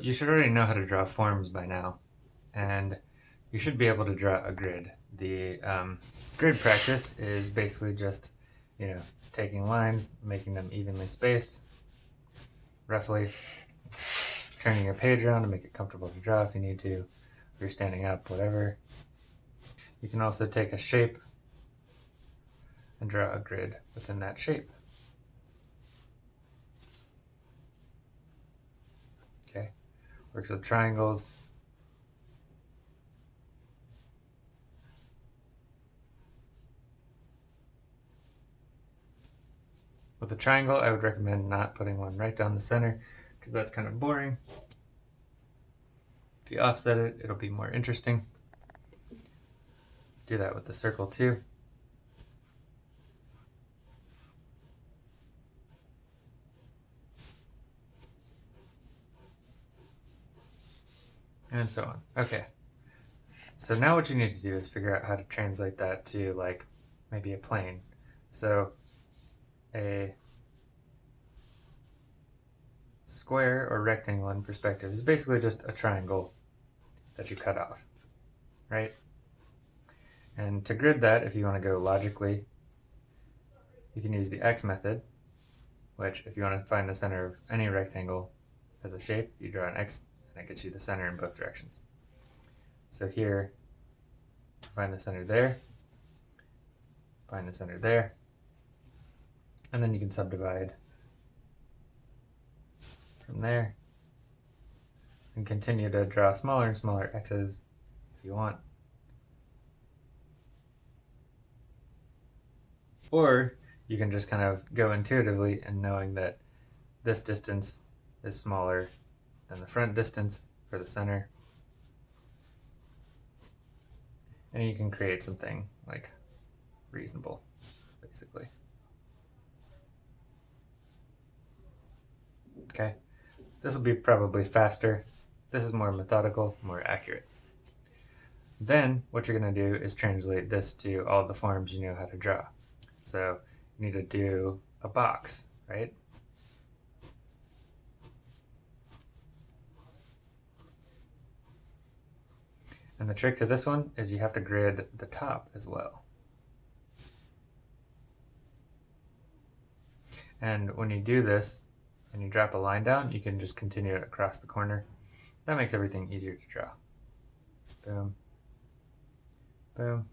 You should already know how to draw forms by now, and you should be able to draw a grid. The um, grid practice is basically just, you know, taking lines, making them evenly spaced, roughly, turning your page around to make it comfortable to draw if you need to, if you're standing up, whatever. You can also take a shape and draw a grid within that shape. Okay, works with triangles. With a triangle, I would recommend not putting one right down the center because that's kind of boring. If you offset it, it'll be more interesting. Do that with the circle too. And so on. Okay. So now what you need to do is figure out how to translate that to like maybe a plane. So a square or rectangle in perspective is basically just a triangle that you cut off, right? And to grid that, if you want to go logically, you can use the x method, which if you want to find the center of any rectangle as a shape, you draw an x that gets you the center in both directions. So here, find the center there, find the center there, and then you can subdivide from there and continue to draw smaller and smaller x's if you want. Or you can just kind of go intuitively and knowing that this distance is smaller then the front distance for the center. And you can create something like reasonable, basically. Okay, this will be probably faster. This is more methodical, more accurate. Then what you're going to do is translate this to all the forms you know how to draw. So you need to do a box, right? And the trick to this one is you have to grid the top as well. And when you do this and you drop a line down, you can just continue it across the corner. That makes everything easier to draw. Boom. Boom.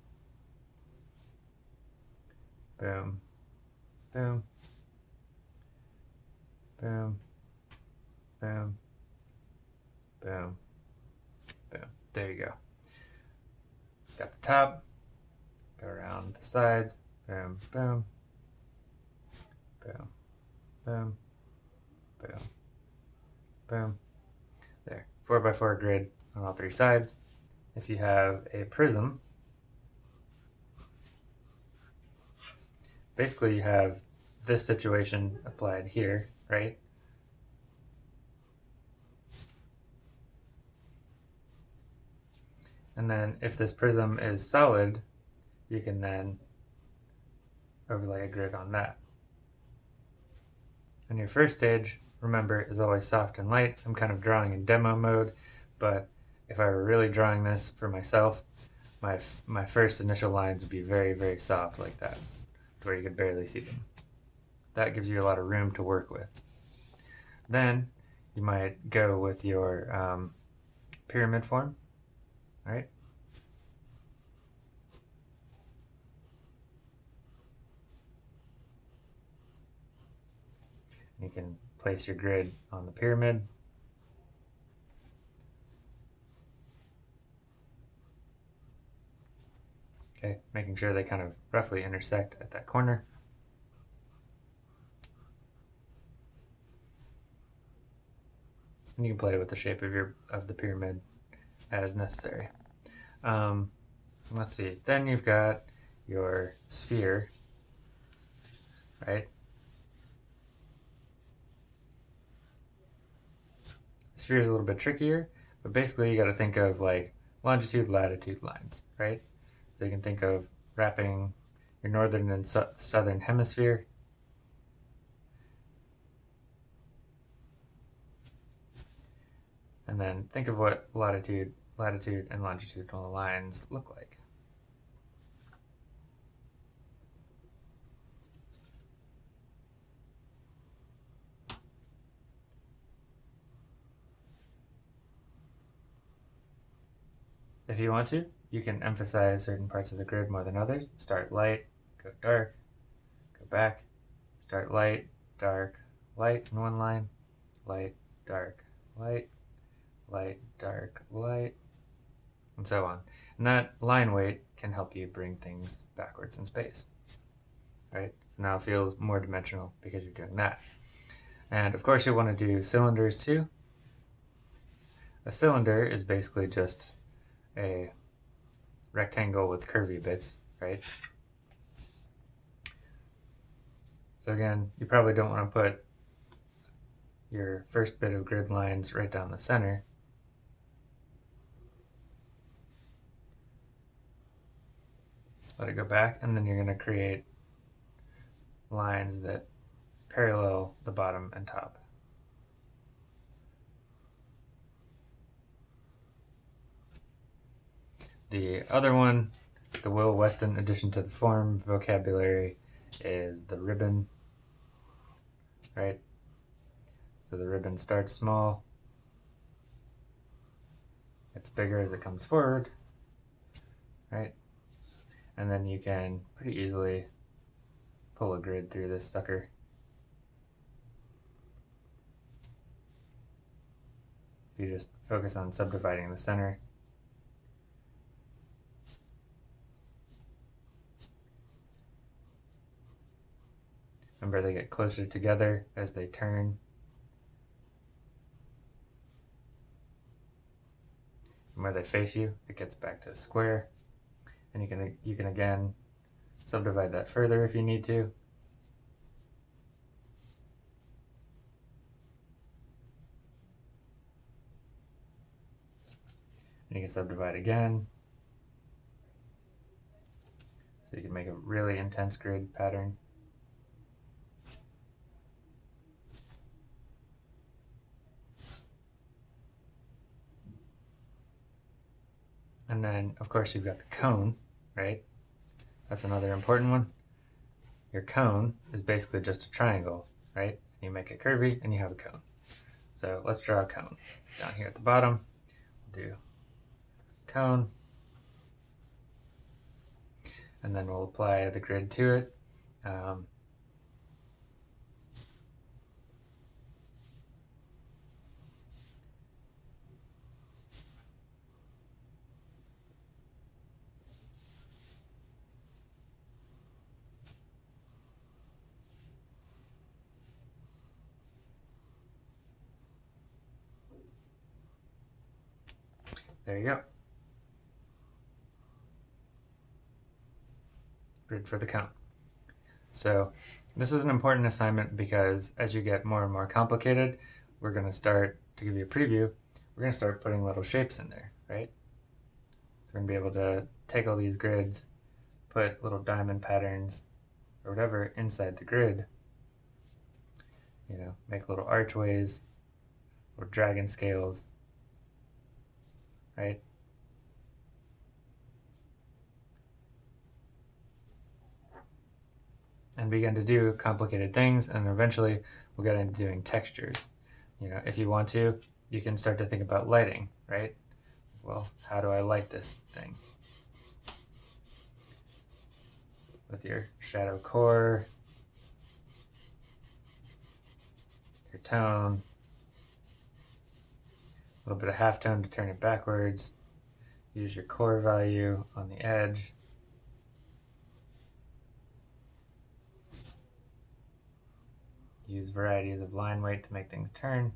Boom. Boom. Boom. Boom. Boom. Boom. There you go got the top, go around the sides, boom, boom, boom, boom, boom, boom. There, 4 by 4 grid on all three sides. If you have a prism, basically you have this situation applied here, right? And then if this prism is solid, you can then overlay a grid on that. And your first stage, remember, is always soft and light. I'm kind of drawing in demo mode, but if I were really drawing this for myself, my, my first initial lines would be very, very soft like that, where you could barely see them. That gives you a lot of room to work with. Then you might go with your um, pyramid form, right? You can place your grid on the pyramid. Okay, making sure they kind of roughly intersect at that corner. And you can play with the shape of your of the pyramid as necessary. Um, let's see. Then you've got your sphere, right? Sphere is a little bit trickier, but basically you got to think of like longitude, latitude lines, right? So you can think of wrapping your northern and su southern hemisphere And then think of what latitude, latitude and longitudinal lines look like. If you want to, you can emphasize certain parts of the grid more than others. Start light, go dark, go back, start light, dark, light in one line, light, dark, light, light, dark, light, and so on. And that line weight can help you bring things backwards in space. Right? So now it feels more dimensional because you're doing that. And of course you'll want to do cylinders too. A cylinder is basically just a rectangle with curvy bits, right? So again, you probably don't want to put your first bit of grid lines right down the center. Let it go back, and then you're going to create lines that parallel the bottom and top. The other one, the Will Weston addition to the form vocabulary, is the ribbon, right? So the ribbon starts small, it's bigger as it comes forward, right? And then you can pretty easily pull a grid through this sucker. If you just focus on subdividing the center, Remember they get closer together as they turn. And where they face you, it gets back to square. And you can you can again subdivide that further if you need to. And you can subdivide again. So you can make a really intense grid pattern. And then, of course, you've got the cone, right? That's another important one. Your cone is basically just a triangle, right? You make it curvy and you have a cone. So let's draw a cone. Down here at the bottom, we'll do cone. And then we'll apply the grid to it. Um, There you go. Grid for the count. So this is an important assignment because as you get more and more complicated, we're going to start, to give you a preview, we're going to start putting little shapes in there, right? So we're going to be able to take all these grids, put little diamond patterns or whatever inside the grid, you know, make little archways, or dragon scales, right? And begin to do complicated things, and eventually we'll get into doing textures. You know, if you want to, you can start to think about lighting, right? Well, how do I light this thing? With your shadow core, your tone, little bit of halftone to turn it backwards. Use your core value on the edge. Use varieties of line weight to make things turn.